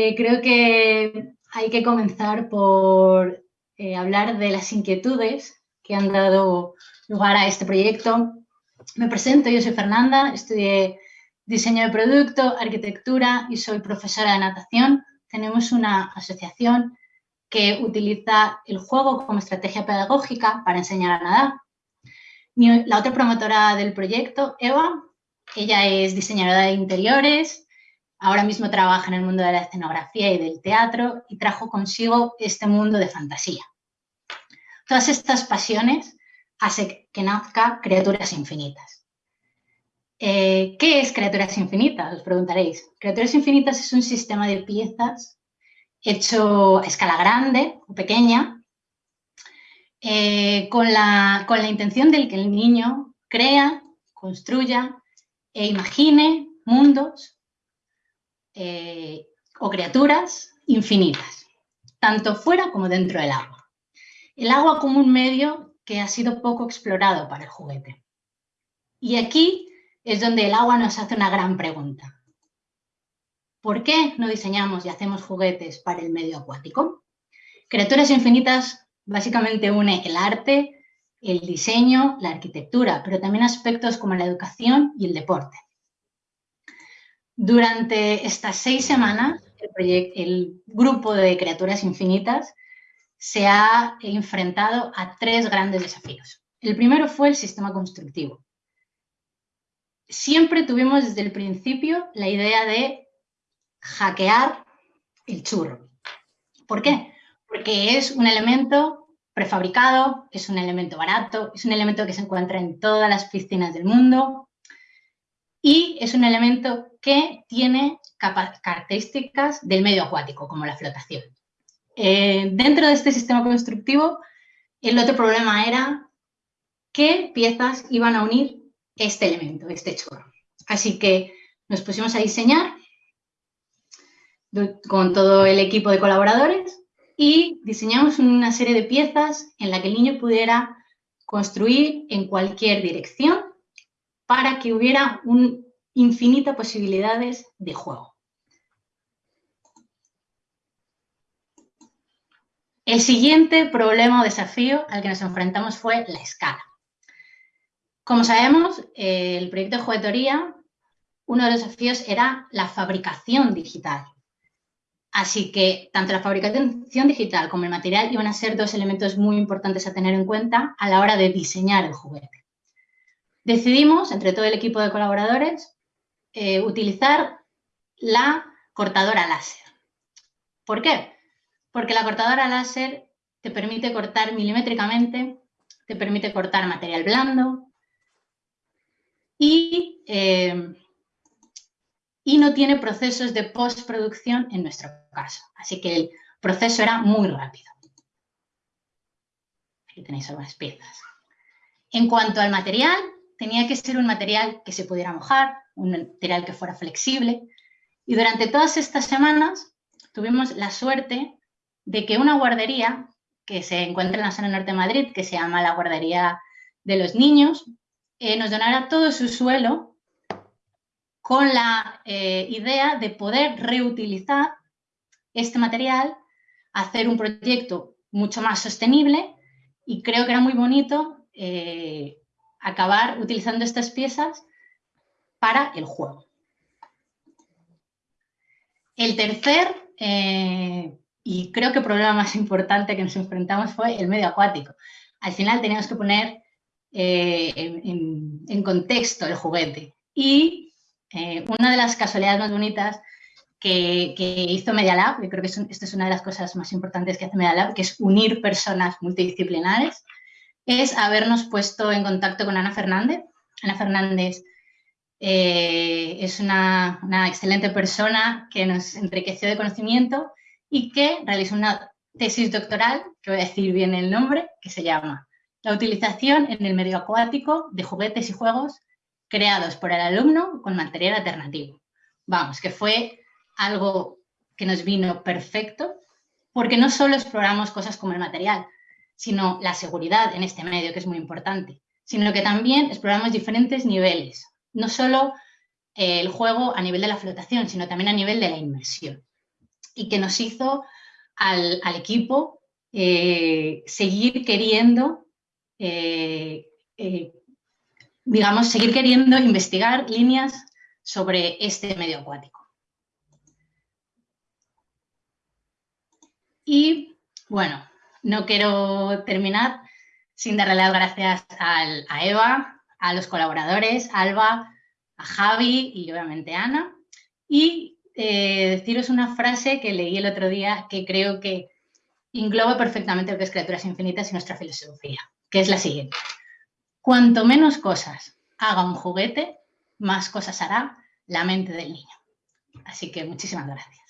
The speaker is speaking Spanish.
Eh, creo que hay que comenzar por eh, hablar de las inquietudes que han dado lugar a este proyecto. Me presento, yo soy Fernanda, estudié diseño de producto, arquitectura y soy profesora de natación. Tenemos una asociación que utiliza el juego como estrategia pedagógica para enseñar a nadar. La otra promotora del proyecto, Eva, ella es diseñadora de interiores, Ahora mismo trabaja en el mundo de la escenografía y del teatro y trajo consigo este mundo de fantasía. Todas estas pasiones hacen que nazca Criaturas Infinitas. Eh, ¿Qué es Criaturas Infinitas? Os preguntaréis. Criaturas Infinitas es un sistema de piezas hecho a escala grande o pequeña eh, con, la, con la intención de que el niño crea, construya e imagine mundos eh, o criaturas infinitas, tanto fuera como dentro del agua. El agua como un medio que ha sido poco explorado para el juguete. Y aquí es donde el agua nos hace una gran pregunta. ¿Por qué no diseñamos y hacemos juguetes para el medio acuático? Criaturas infinitas básicamente une el arte, el diseño, la arquitectura, pero también aspectos como la educación y el deporte. Durante estas seis semanas, el, grupo de criaturas infinitas se ha enfrentado a tres grandes desafíos. El primero fue el sistema constructivo. Siempre tuvimos desde el principio la idea de hackear el churro. ¿Por qué? Porque es un elemento prefabricado, es un elemento barato, es un elemento que se encuentra en todas las piscinas del mundo, y es un elemento que tiene características del medio acuático, como la flotación. Eh, dentro de este sistema constructivo, el otro problema era qué piezas iban a unir este elemento, este chorro. Así que nos pusimos a diseñar con todo el equipo de colaboradores y diseñamos una serie de piezas en la que el niño pudiera construir en cualquier dirección para que hubiera un, infinitas posibilidades de juego. El siguiente problema o desafío al que nos enfrentamos fue la escala. Como sabemos, el proyecto de juguetería, uno de los desafíos era la fabricación digital. Así que tanto la fabricación digital como el material iban a ser dos elementos muy importantes a tener en cuenta a la hora de diseñar el juguete. Decidimos, entre todo el equipo de colaboradores, eh, utilizar la cortadora láser. ¿Por qué? Porque la cortadora láser te permite cortar milimétricamente, te permite cortar material blando y, eh, y no tiene procesos de postproducción en nuestro caso. Así que el proceso era muy rápido. Aquí tenéis algunas piezas. En cuanto al material, tenía que ser un material que se pudiera mojar, un material que fuera flexible. Y durante todas estas semanas tuvimos la suerte de que una guardería que se encuentra en la zona norte de Madrid, que se llama la Guardería de los Niños, eh, nos donara todo su suelo con la eh, idea de poder reutilizar este material, hacer un proyecto mucho más sostenible y creo que era muy bonito eh, acabar utilizando estas piezas para el juego. El tercer, eh, y creo que problema más importante que nos enfrentamos fue el medio acuático. Al final teníamos que poner eh, en, contexto el juguete. Y eh, una de las casualidades más bonitas que, hizo Media Lab, y creo que esta es una de las cosas más importantes que hace Media Lab, que es unir personas multidisciplinares, es habernos puesto en contacto con Ana Fernández. Ana Fernández eh, es una, excelente persona que nos enriqueció de conocimiento y que realizó una tesis doctoral, que voy a decir bien el nombre, que se llama La utilización en el medio acuático de juguetes y juegos creados por el alumno con material alternativo. Vamos, que fue algo que nos vino perfecto, porque no solo exploramos cosas como el material, sino la seguridad en este medio, que es muy importante, sino que también exploramos diferentes niveles, no solo eh, el juego a nivel de la flotación, sino también a nivel de la inmersión. y que nos hizo al, equipo eh, seguir queriendo, eh, digamos, seguir queriendo investigar líneas sobre este medio acuático. Y bueno, no quiero terminar sin darle las gracias a Eva, a los colaboradores, a Alba, a Javi y obviamente a Ana. Y eh, deciros una frase que leí el otro día que creo que engloba perfectamente lo que es Criaturas Infinitas y nuestra filosofía, que es la siguiente. Cuanto menos cosas haga un juguete, más cosas hará la mente del niño. Así que muchísimas gracias.